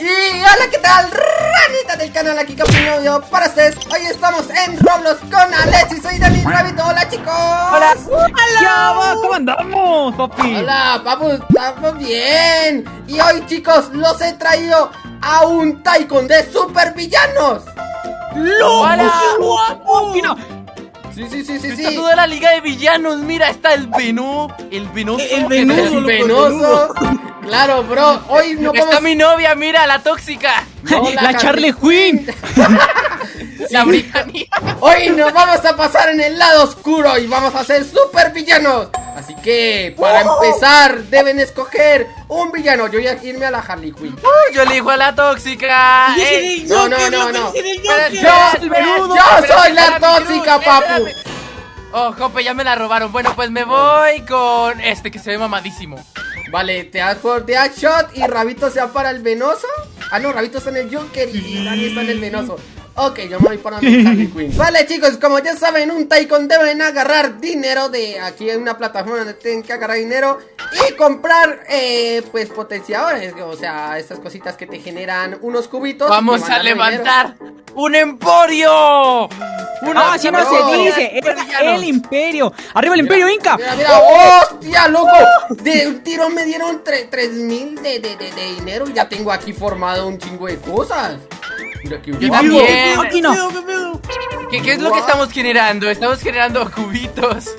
Y hola, ¿qué tal? Ranita del canal aquí Novio para ustedes. Hoy estamos en Roblox con Alexis. Soy Dani Rabbit, hola chicos. Hola. Hola. ¿Cómo andamos, papi? Hola, papu, estamos bien. Y hoy chicos, los he traído a un Taikon de supervillanos. ¡Loco! ¡Hola! Sí, sí, sí, sí, Está toda la liga de villanos, mira, está el Veno, el Venoso. El Venoso, el Venoso Claro, bro, hoy no. Está mi novia, mira, la tóxica. La, Charlie Quinn. La britannia Hoy nos vamos a pasar en el lado oscuro y vamos a ser super villanos Así que, para empezar, deben escoger un villano. Yo voy a irme a la Harley Quinn. Yo elijo a la tóxica. No, no, no, no. Yo, soy la tóxica, papu. Oh, Jope, ya me la robaron. Bueno, pues me voy con este que se ve mamadísimo Vale, te das por Shot y Rabito se va para el venoso. Ah, no, Rabito está en el Joker y Dani está en el venoso. Ok, yo me voy para mi Quinn Vale chicos, como ya saben, un Taikon deben agarrar dinero de aquí en una plataforma donde tienen que agarrar dinero Y comprar, eh, pues potenciadores. O sea, estas cositas que te generan unos cubitos Vamos a levantar un emporio una así no se dice, el, imperio. Arriba el imperio Inca. Mira, mira, hostia, loco. De un tiro me dieron 3 mil de, de, de, de dinero Y ya tengo aquí formado un chingo de cosas. Mira que no. ¿Qué, ¿Qué, es lo que estamos generando? Estamos generando cubitos.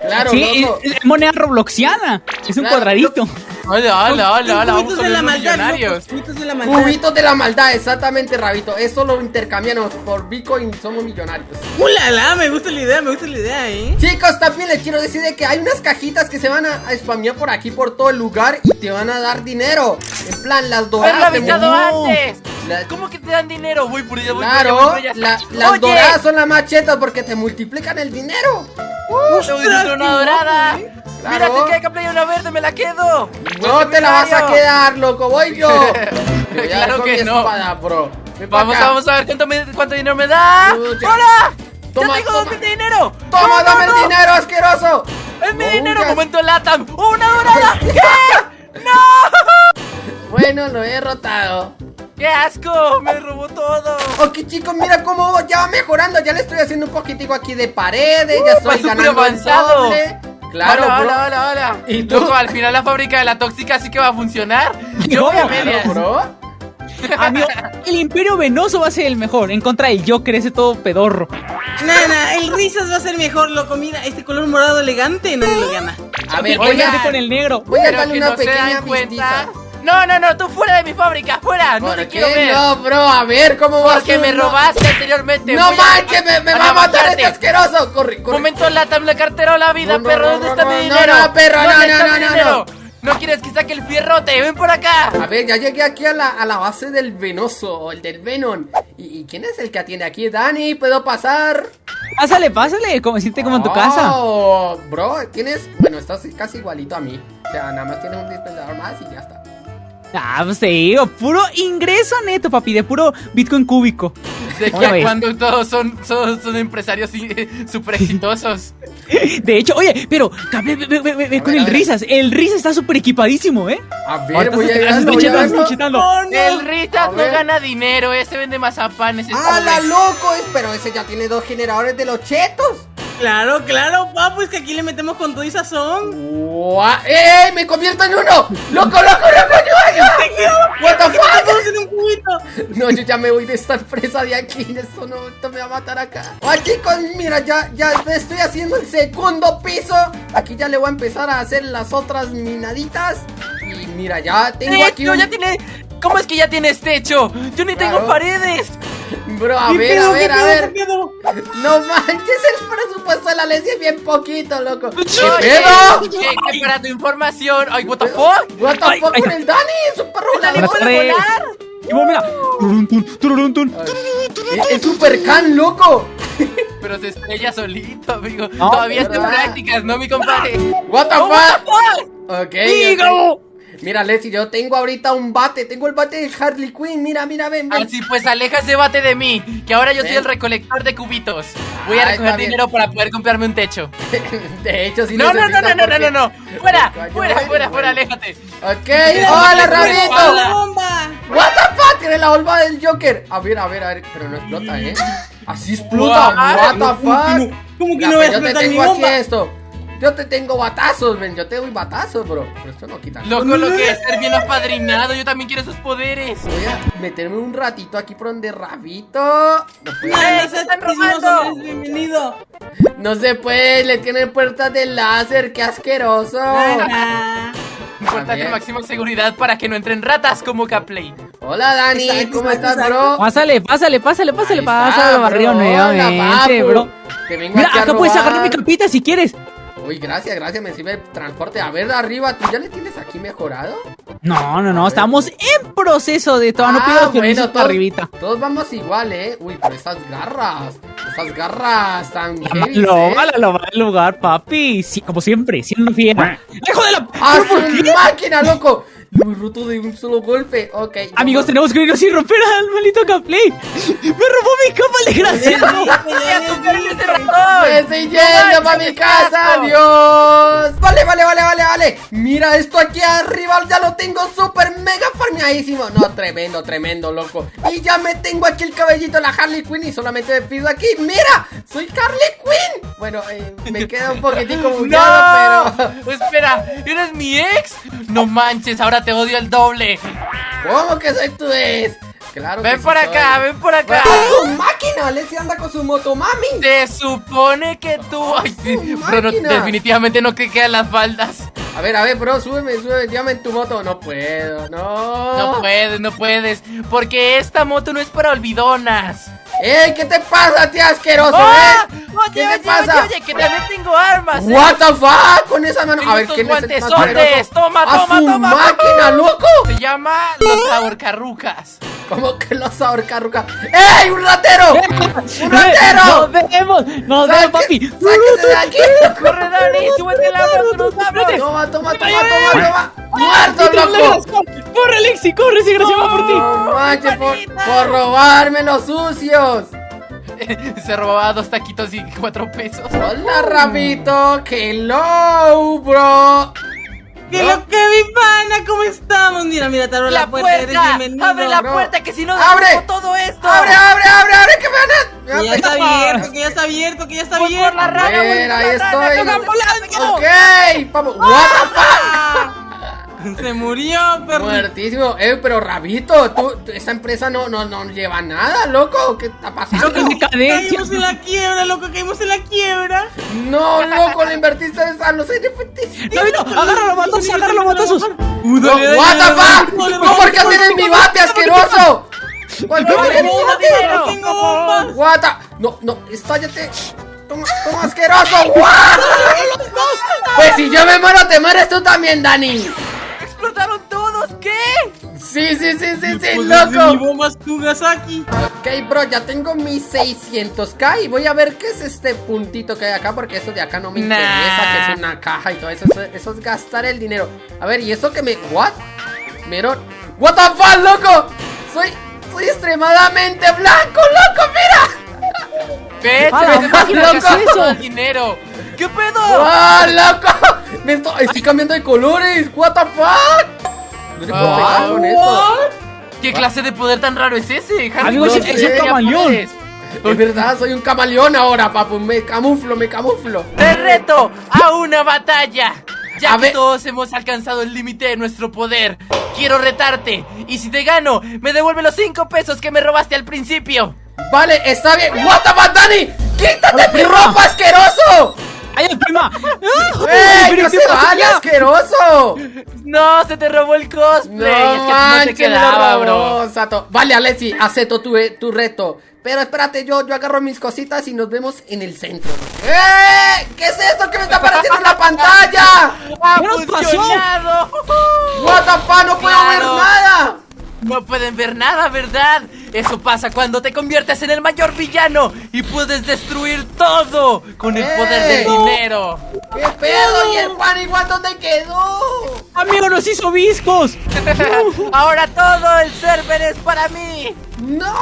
Claro, sí, es, moneda robloxiana. Es un cuadradito. Hola, hola, hola, hola. Vamos a ver millonarios. Cubitos de la maldad. Cubitos de la maldad, exactamente, Rabito. Eso lo intercambiamos por Bitcoin, somos millonarios. ¡Ulala! Me gusta la idea, me gusta la idea, eh. Chicos, también les quiero decir que hay unas cajitas que se van a, a spamear por aquí, por todo el lugar y te van a dar dinero. En plan, las doradas. ¡Pero avisado antes! ¿Cómo que te dan dinero? Voy por allá, voy claro, por allá, las doradas son las más chetas porque te multiplican el dinero. ¡Uh! una dorada! Mira, te queda que playa una verde, me la quedo. No te la vas a quedar, loco, voy yo. claro que no. Vamos, vamos a ver cuánto, cuánto dinero me da. ¡Hola! Toma, ¡Ya tengo dos de dinero! ¡Toma, dame el dinero, asqueroso! ¡Es mi dinero! ¡Momento LATAM! ¡Una dorada! ¿Qué? ¡No! Bueno, lo he derrotado. ¡Qué asco! ¡Me robó todo! Ok, chicos, mira cómo ya va mejorando. Ya le estoy haciendo un poquitico aquí de paredes. ya estoy ganando avanzado. Claro, hola, hola, hola, hola. ¿Y tú? al final la fábrica de la tóxica sí que va a funcionar. Yo voy a medias. Amigo, el Imperio Venoso va a ser el mejor. En contra del Joker, ese todo pedorro. Nana, el Risas va a ser mejor, loco. Mira, este color morado elegante nadie lo gana. A ver, voy a con el negro. Voy a darle una pequeña pistita. No, no, no, tú fuera de mi fábrica, fuera, no te quiero ver. No, bro, a ver, ¿cómo vas Porque me robaste anteriormente. No manches, me, me va a matar este asqueroso. Corre, corre. Momento, lata, me cartera la vida, perro. ¿Dónde está mi dinero? No, no, perro, no, no, no, no, no. quieres que saque el fierrote? ¡Ven por acá! A ver, ya llegué aquí a la, a la base del Venoso, el del Venom. ¿Y, quién es el que atiende aquí? Dani, ¿puedo pasar? Pásale, pásale, como siente como en tu casa. Oh, bro, tienes. Bueno, estás casi igualito a mí. O sea, nada más tienes un dispensador más y ya está. Ah, pues digo, puro ingreso neto, papi, de puro Bitcoin cúbico. De que cuando todos son, son, empresarios súper exitosos. De hecho, oye, pero ve, ve, ve, ve con el Risas. El Risas está súper equipadísimo, ¿eh? A ver, voy a, ir voy a El Risas no gana dinero, ese vende mazapanes. ¡Ah, la loco! Pero ese ya tiene dos generadores de los chetos. Claro, claro, papu, es que aquí le metemos con todo y sazón. ¡Eh! ¡Me convierto en uno! ¡Loco, loco, loco! ¡Yo, what the fuck! No, yo ya me voy de esta empresa de aquí. Esto no, esto me va a matar acá. ¡Ah, chicos! Mira, ya, ya estoy haciendo el segundo piso. Aquí ya le voy a empezar a hacer las otras minaditas. Y mira, ya tengo aquí. Un... ya tiene. ¿Cómo es que ya tienes techo? Yo ni tengo paredes. Bro, a ver, a ver, a ver. No manches, el presupuesto de la ley es bien poquito, loco. ¿Qué pedo? ¿Qué, para tu información. Ay, what the fuck? What the fuck con el Dani, es un perro Dani puede volar. Y vos, mira. Es super can, loco. Pero se estrella solito, amigo. Todavía está en prácticas, ¿no, mi compadre? What the fuck? Ok. Digo. Mira, Leslie, yo tengo ahorita un bate. Tengo el bate de Harley Quinn. Mira, mira, ven, ven. Así pues, aleja ese bate de mí. Que ahora yo soy el recolector de cubitos. Voy a recoger dinero para poder comprarme un techo. de hecho, si no, no, no, no, no, no, no, no. Fuera, fuera, fuera, fuera, aléjate. Ok, hola, Rabito. ¡La bomba! What the fuck? la volva del Joker. A ver, a ver, a ver. Pero no explota, ¿eh? Así explota. What the fuck. ¿Cómo que no voy a Yo te explotar mi tengo aquí bomba? esto. Yo te tengo batazos, ven. Yo te doy batazos, bro. Pero esto no quita. Loco, lo que es ser bien apadrinado. Yo también quiero esos poderes. Voy a meterme un ratito aquí por donde Rabito. No puede. No, ¡Ey, no te seas están robando! bienvenido. No se puede, le tienen puertas de láser, qué asqueroso. Puertas de máxima seguridad para que no entren ratas como Caplay. Hola Dani, Exacto, ¿cómo exacto, estás, bro? Pásale, pásale, pásale, pásale, pásale barrio nuevamente, bro. papu. Te vengo Mira, a acá puedes agarrar mi capita si quieres. Uy, gracias, gracias, me sirve el transporte. A ver, arriba, ¿tú ya le tienes aquí mejorado? No, no, no, estamos en proceso de todo. No Ah, pido permisos todos, arribita. todos vamos igual, ¿eh? Uy, pero esas garras, esas garras tan heavy, loba, ¿eh? la loba del lugar, papi. Sí, como siempre, siendo fiel. ¡Hijo de la! ¡Ah, máquina, loco! Lo he roto de un solo golpe. Ok. Amigos, tenemos que irnos sin romper al maldito Caplay. Me robó mi capa, el desgraciado. ¡Me estoy yendo para mi casa! ¡Adiós! Vale, vale, vale, vale, vale. Mira esto aquí arriba, ya lo tengo súper mega farmeadísimo. No, tremendo, tremendo, loco. Y ya me tengo aquí el cabellito de la Harley Quinn y solamente me pido aquí. ¡Mira! ¡Soy Harley Quinn! Bueno, eh, me queda un poquitico bugueado, ¡No! pero... Espera, ¿eres mi ex? No manches, ahora te odio el doble. ¿Cómo que soy tu ex? Claro que Ven sí por soy. acá, ven por acá. ¡Ah, su máquina! Leslie anda con su motomami. Se supone que tú. Ay, sí, bro, no- definitivamente no te quedan las faldas. A ver, a ver, bro, súbeme, súbeme, llévame en tu moto. No puedo, no. No puedes, no puedes. Porque esta moto no es para olvidonas. ¡Ey! ¿Qué te pasa, tío asqueroso, ¡Ah! eh? Oye, ¿Qué oye, te pasa? oye, oye, que también tengo armas. ¿eh? What the fuck con esa mano. A ver, ¿quién es el más? Toma, ¡A toma, su toma, máquina, loco! Se llama los ahorcarrucas. ¿Cómo que los ahorcarrucas? ¡Ey, un ratero! ¡Un ratero! ¡Nos vemos! ¡Nos vemos, papi! ¡Sáquese de aquí! Corre, Dani, súbete al auto, nos vamos. Toma, toma, toma, toma, toma. ¡Muerto, loco! ¡Corre, Alexi! ¡Corre, ese graciado va por ti! Por, por robarme los sucios. Se robaba dos taquitos y cuatro pesos. Hola, Rabito. Hello, bro. ¿Qué lo que mi pana? ¿Cómo estamos? Mira, mira, te abro la, La puerta, eres puerta, bienvenido. abre la bro. puerta que si no ¡Abre! todo esto. ¡Abre, abre, abre, abre! ¡Que me Que ya está abierto, que ya está abierto, que ya está Voy por la abierto. rana, A por ahí estoy. Ok, vamos. What the fuck? Se murió, perro. Muertísimo. Eh, pero Rabito, tú, tú- esta empresa no, no, no lleva nada, loco. ¿Qué está pasando? ¡Qué decadencia! Caímos en la quiebra, loco, caímos en la quiebra. No, loco, le invertiste en a los NFTs. ¡Rabito! ¡Agárralo, matazos! ¡Agárralo, matazos! Uh, No, what the fuck? dale, ¿Cómo por qué tienes mi bate asqueroso? ¿Por qué No, tienes mi no, bate? no tengo bombas. What the- No, no, estállate. Toma, toma asqueroso. Pues si yo me muero, te mueres tú también, Dani. Explotaron todos, ¿qué? Sí, sí, sí, sí, sí, Pues, Mi loco. bomba es Tugasaki. Ok, bro, ya tengo mis 600k y voy a ver qué es este puntito que hay acá porque eso de acá no me Nah. interesa, que es una caja y todo eso, eso, eso es gastar el dinero. A ver, ¿y eso que me... ¿What? Miro... ¿What the fuck, loco? Soy... Soy extremadamente blanco, loco, mira. Ah, la me máquina, ¿qué es eso? dinero. ¿Qué pedo? ¡Ah, loco! Me estoy, estoy cambiando de colores. ¿What the fuck? No le puedo pegar con esto. ¿Qué clase de poder tan raro es ese? Potter es un camaleón. Es verdad, soy un camaleón ahora, papu. Me camuflo, me camuflo. Te reto a una batalla. Ya A que ver. todos hemos alcanzado el límite de nuestro poder, quiero retarte. Y si te gano, me devuelve los 5 pesos que me robaste al principio. Vale, está bien. What the fuck, Dani? ¡Quítate mi ropa, asqueroso! ¡Ay, el prima! ¡Ey, no se vale, asqueroso! No, se te robó el No cosplay. es que no te quedaba, bro. Sato. Vale, Alexi, acepto tu, eh, tu reto. Pero espérate, yo, yo agarro mis cositas y nos vemos en el centro. ¡Eh! ¿Qué es esto que me está apareciendo en la pantalla? ¡Ha ¿Qué nos pasó? ¡What the fuck! ¡No puedo ver nada! No pueden ver nada, ¿verdad? Eso pasa cuando te conviertes en el mayor villano y puedes destruir todo con el poder del ¡Ey! dinero. ¿Qué pedo? ¿Y el pan igual dónde quedó? ¡Amigo, nos hizo viscos! Ahora todo el server es para mí. ¡No!